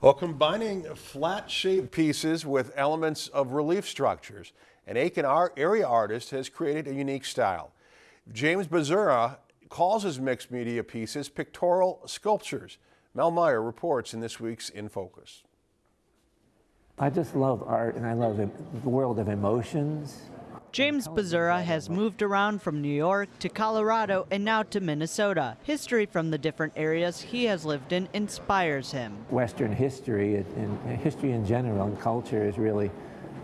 Well, combining flat-shaped pieces with elements of relief structures, an Aitkin area artist has created a unique style. James Bazura calls his mixed media pieces pictorial sculptures. Mel Meyer reports in this week's In Focus. I just love art and I love the world of emotions. James Bazura has moved around from New York to Colorado and now to Minnesota. History from the different areas he has lived in inspires him. Western history and history in general and culture is really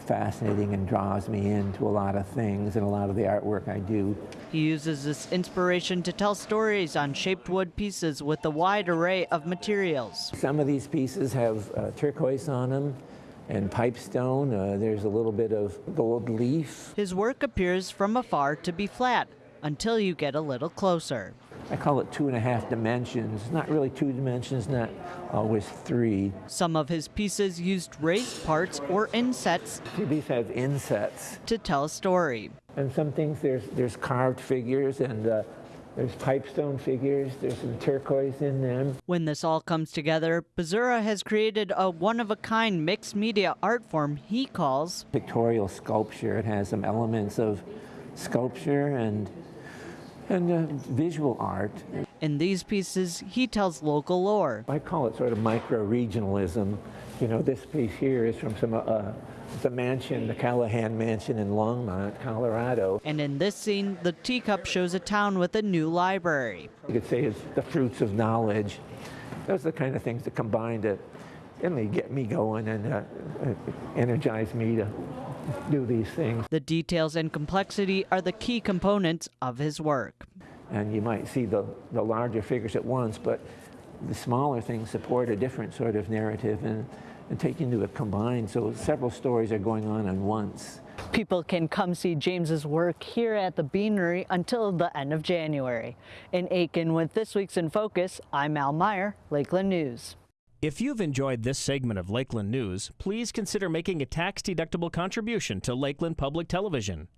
fascinating and draws me into a lot of things and a lot of the artwork I do. He uses this inspiration to tell stories on shaped wood pieces with a wide array of materials. Some of these pieces have uh, turquoise on them and pipestone. Uh, there's a little bit of gold leaf. His work appears from afar to be flat until you get a little closer. I call it two and a half dimensions. Not really two dimensions, not always three. Some of his pieces used raised parts or insets. These have insets. To tell a story. And some things, there's, there's carved figures and uh, there's pipestone figures, there's some turquoise in them. When this all comes together, Bazura has created a one-of-a-kind mixed media art form he calls pictorial sculpture. It has some elements of sculpture and and uh, visual art. In these pieces, he tells local lore. I call it sort of micro-regionalism. You know, this piece here is from some uh, the mansion, the Callahan Mansion in Longmont, Colorado. And in this scene, the teacup shows a town with a new library. You could say it's the fruits of knowledge. Those are the kind of things that combine to really get me going and uh, uh, energize me to do these things. The details and complexity are the key components of his work. And you might see the, the larger figures at once, but the smaller things support a different sort of narrative and, and take into a combined, so several stories are going on at once. People can come see James's work here at the Beanery until the end of January. In Aitkin with this week's In Focus, I'm Al Meyer, Lakeland News. If you've enjoyed this segment of Lakeland News, please consider making a tax-deductible contribution to Lakeland Public Television.